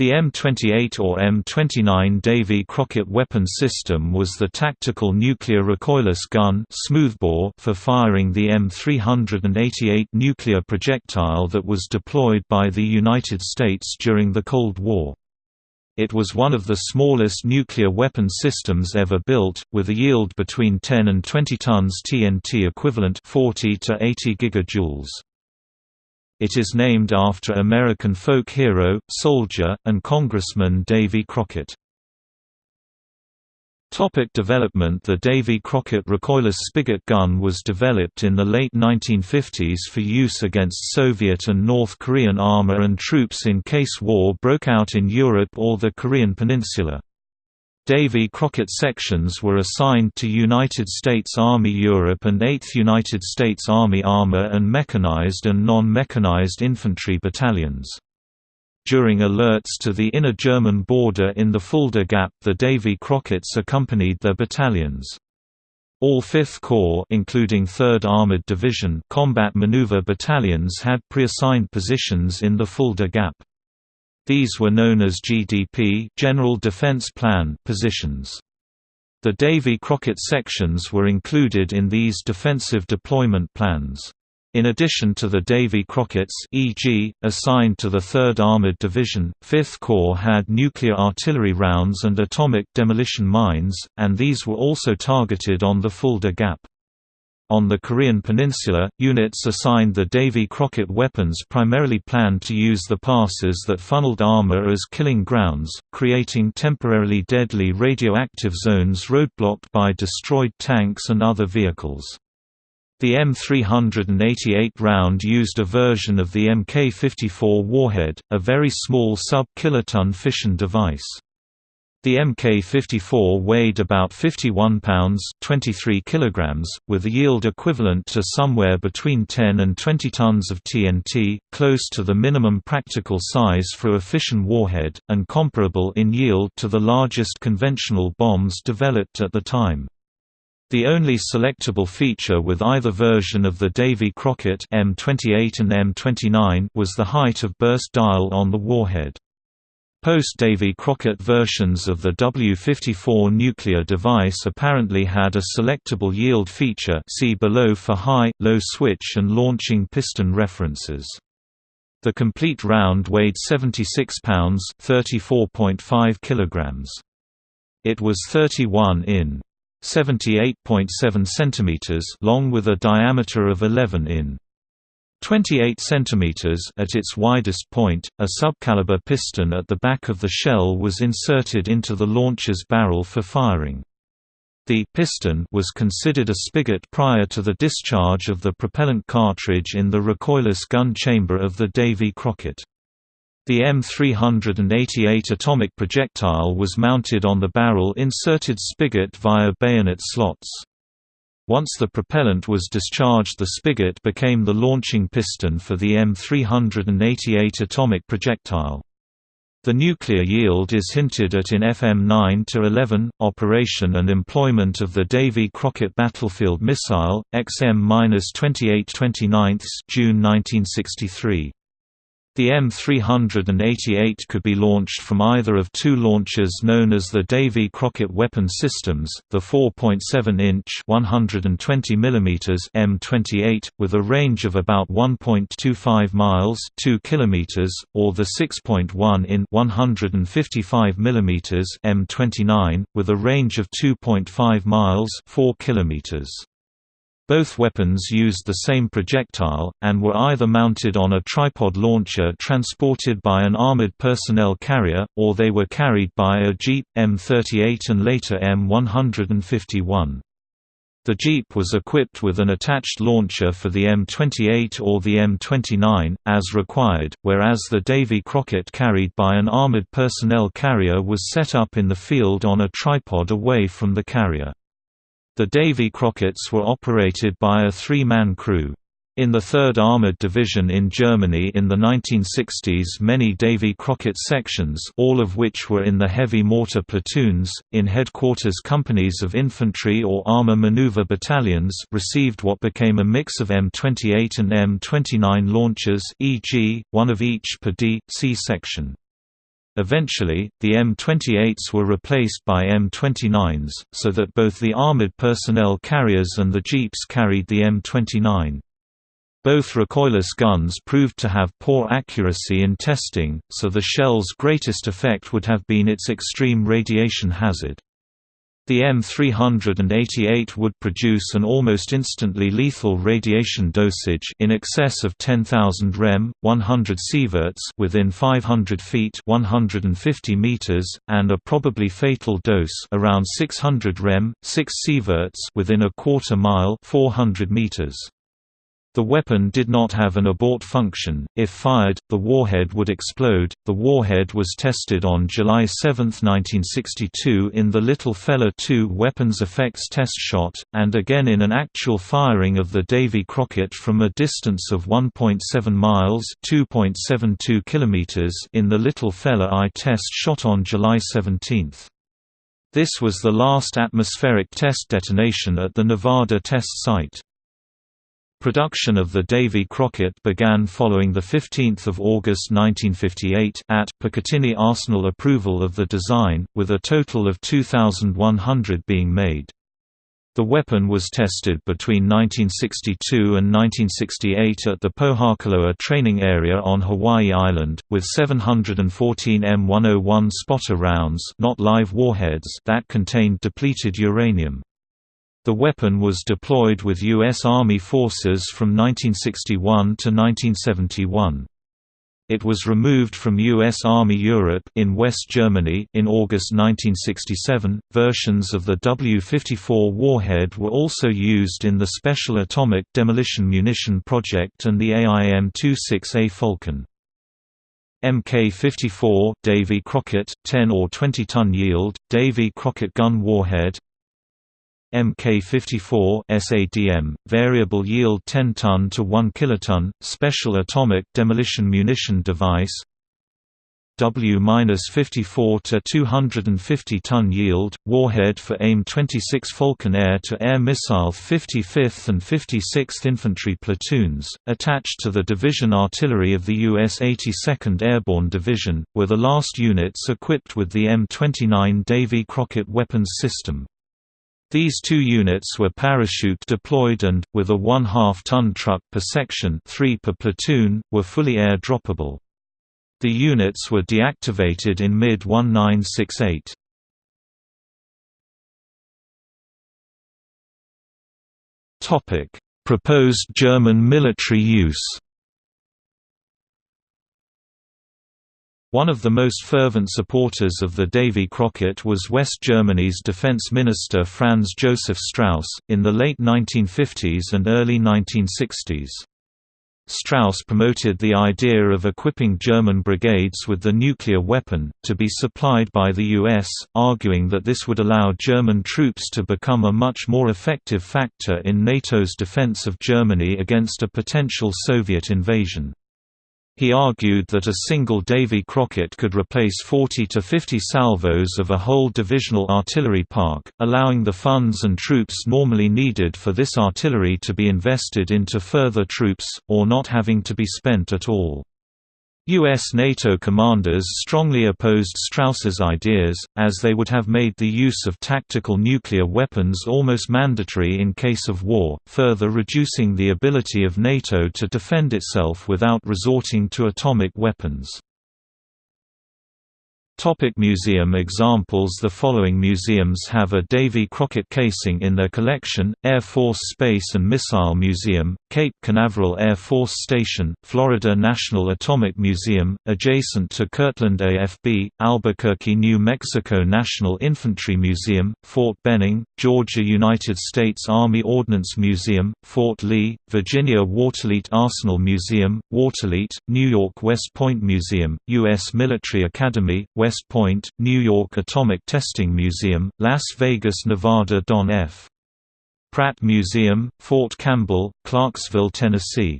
The M28 or M29 Davy Crockett weapon system was the tactical nuclear recoilless gun smoothbore for firing the M388 nuclear projectile that was deployed by the United States during the Cold War. It was one of the smallest nuclear weapon systems ever built, with a yield between 10 and 20 tons TNT equivalent 40 to 80 gigajoules. It is named after American folk hero, soldier, and Congressman Davy Crockett. Topic development The Davy Crockett recoilless spigot gun was developed in the late 1950s for use against Soviet and North Korean armor and troops in case war broke out in Europe or the Korean Peninsula. Davy Crockett sections were assigned to United States Army Europe and 8th United States Army Armor and mechanized and non-mechanized infantry battalions. During alerts to the inner German border in the Fulda Gap the Davy Crocketts accompanied their battalions. All 5th Corps including 3rd Armored Division combat maneuver battalions had pre-assigned positions in the Fulda Gap. These were known as GDP General Defense Plan positions. The Davy Crockett sections were included in these defensive deployment plans. In addition to the Davy Crocketts e.g., assigned to the 3rd Armored Division, 5th Corps had nuclear artillery rounds and atomic demolition mines, and these were also targeted on the Fulda Gap. On the Korean peninsula, units assigned the Davy Crockett weapons primarily planned to use the passes that funneled armor as killing grounds, creating temporarily deadly radioactive zones roadblocked by destroyed tanks and other vehicles. The M388 round used a version of the Mk-54 warhead, a very small sub-kiloton fission device. The Mk54 weighed about 51 pounds 23 kilograms, with a yield equivalent to somewhere between 10 and 20 tons of TNT, close to the minimum practical size for a fission warhead, and comparable in yield to the largest conventional bombs developed at the time. The only selectable feature with either version of the Davy Crockett M28 and M29 was the height of burst dial on the warhead. Post-Davy Crockett versions of the W-54 nuclear device apparently had a selectable yield feature see below for high, low switch and launching piston references. The complete round weighed 76 pounds 34.5 kilograms. It was 31 in 78.7 centimeters long with a diameter of 11 in 28 cm at its widest point, a subcaliber piston at the back of the shell was inserted into the launcher's barrel for firing. The piston was considered a spigot prior to the discharge of the propellant cartridge in the recoilless gun chamber of the Davy Crockett. The M388 atomic projectile was mounted on the barrel inserted spigot via bayonet slots. Once the propellant was discharged the spigot became the launching piston for the M388 atomic projectile. The nuclear yield is hinted at in FM 9-11, operation and employment of the Davy Crockett battlefield missile, XM-2829 June 1963. The M388 could be launched from either of two launchers known as the Davy Crockett Weapon Systems, the 4.7-inch (120 mm) M28 with a range of about 1.25 miles (2 km), or the 6.1 in (155 mm) M29 with a range of 2.5 miles (4 km). Both weapons used the same projectile, and were either mounted on a tripod launcher transported by an armored personnel carrier, or they were carried by a Jeep, M38 and later M151. The Jeep was equipped with an attached launcher for the M28 or the M29, as required, whereas the Davy Crockett carried by an armored personnel carrier was set up in the field on a tripod away from the carrier. The Davy Crocketts were operated by a three-man crew. In the 3rd Armored Division in Germany in the 1960s many Davy Crockett sections all of which were in the heavy mortar platoons, in headquarters companies of infantry or armor maneuver battalions received what became a mix of M28 and M29 launchers e.g., one of each per D, C section. Eventually, the M28s were replaced by M29s, so that both the armored personnel carriers and the jeeps carried the M29. Both recoilless guns proved to have poor accuracy in testing, so the shell's greatest effect would have been its extreme radiation hazard. The M388 would produce an almost instantly lethal radiation dosage in excess of 10,000 rem, 100 sieverts within 500 feet 150 meters, and a probably fatal dose around 600 rem, 6 sieverts within a quarter mile 400 meters. The weapon did not have an abort function. If fired, the warhead would explode. The warhead was tested on July 7, 1962 in the Little Fella 2 weapons effects test shot, and again in an actual firing of the Davy Crockett from a distance of 1.7 miles (2.72 kilometers) in the Little Fella I test shot on July 17. This was the last atmospheric test detonation at the Nevada test site. Production of the Davy Crockett began following 15 August 1958 at Picatinny Arsenal approval of the design, with a total of 2,100 being made. The weapon was tested between 1962 and 1968 at the Pohakuloa training area on Hawaii Island, with 714 M101 spotter rounds not live warheads that contained depleted uranium. The weapon was deployed with U.S. Army forces from 1961 to 1971. It was removed from U.S. Army Europe in West Germany in August 1967. Versions of the W-54 warhead were also used in the Special Atomic Demolition Munition Project and the AIM-26A Falcon. Mk-54 Davy Crockett, 10 or 20 ton yield, Davy Crockett gun warhead Mk54 SADM, variable yield 10 ton to 1 kiloton, special atomic demolition munition device W-54 to 250 ton yield, warhead for AIM-26 Falcon air-to-air missile 55th and 56th Infantry platoons, attached to the division artillery of the U.S. 82nd Airborne Division, were the last units equipped with the M29 Davy Crockett weapons system. These two units were parachute deployed and, with a one-half ton truck per section 3 per platoon, were fully air-droppable. The units were deactivated in mid-1968. Proposed German military use One of the most fervent supporters of the Davy Crockett was West Germany's defense minister Franz Josef Strauss, in the late 1950s and early 1960s. Strauss promoted the idea of equipping German brigades with the nuclear weapon, to be supplied by the U.S., arguing that this would allow German troops to become a much more effective factor in NATO's defense of Germany against a potential Soviet invasion. He argued that a single Davy Crockett could replace 40 to 50 salvos of a whole divisional artillery park, allowing the funds and troops normally needed for this artillery to be invested into further troops, or not having to be spent at all. U.S. NATO commanders strongly opposed Strauss's ideas, as they would have made the use of tactical nuclear weapons almost mandatory in case of war, further reducing the ability of NATO to defend itself without resorting to atomic weapons. Topic museum examples The following museums have a Davy Crockett casing in their collection, Air Force Space and Missile Museum, Cape Canaveral Air Force Station, Florida National Atomic Museum, adjacent to Kirtland AFB, Albuquerque, New Mexico National Infantry Museum, Fort Benning, Georgia United States Army Ordnance Museum, Fort Lee, Virginia Waterloo Arsenal Museum, Waterloo, New York West Point Museum, U.S. Military Academy, West West Point, New York Atomic Testing Museum, Las Vegas, Nevada Don F. Pratt Museum, Fort Campbell, Clarksville, Tennessee